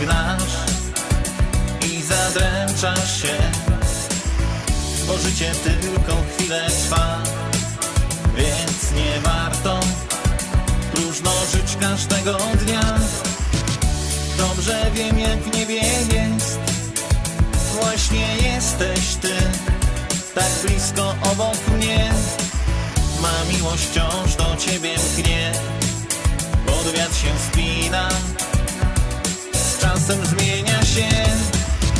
gnasz i zadręczasz się, bo życie tylko chwilę trwa, więc nie warto próżno żyć każdego dnia. Dobrze wiem, jak w niebie jest, właśnie jesteś ty, tak blisko obok mnie. Ma miłość wciąż do ciebie mknie, wiatr się spina, z czasem zmienia się.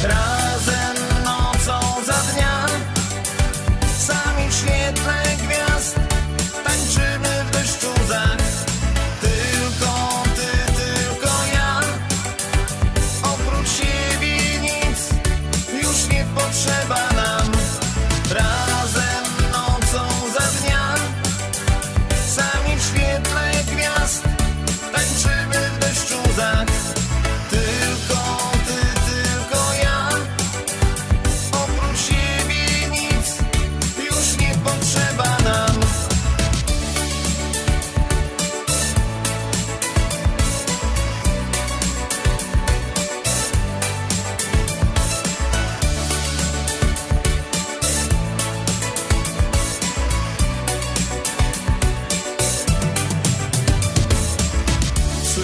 Razem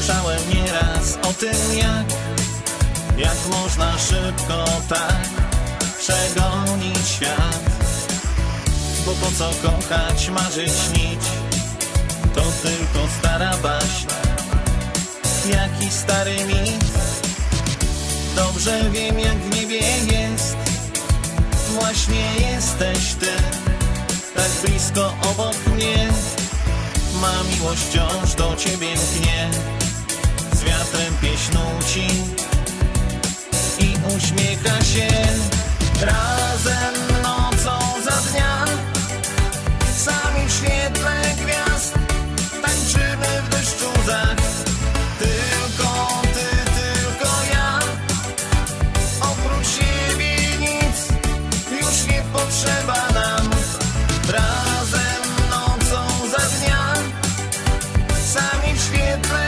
Słyszałem nieraz o tym jak Jak można szybko tak Przegonić świat. Bo po co kochać, marzyć, śnić? To tylko stara baśń. Jaki stary mit? Dobrze wiem jak w niebie jest. Właśnie jesteś ty Tak blisko obok mnie. Ma miłość wciąż do ciebie mknie Z wiatrem pieśnuci I uśmiecha się. Razem nocą za dnia Sami w świetle gwiazd tańczymy w deszczu za Tylko ty, tylko ja. Oprócz siebie nic już nie potrzeba nam. Razem nocą za dnia Sami w świetle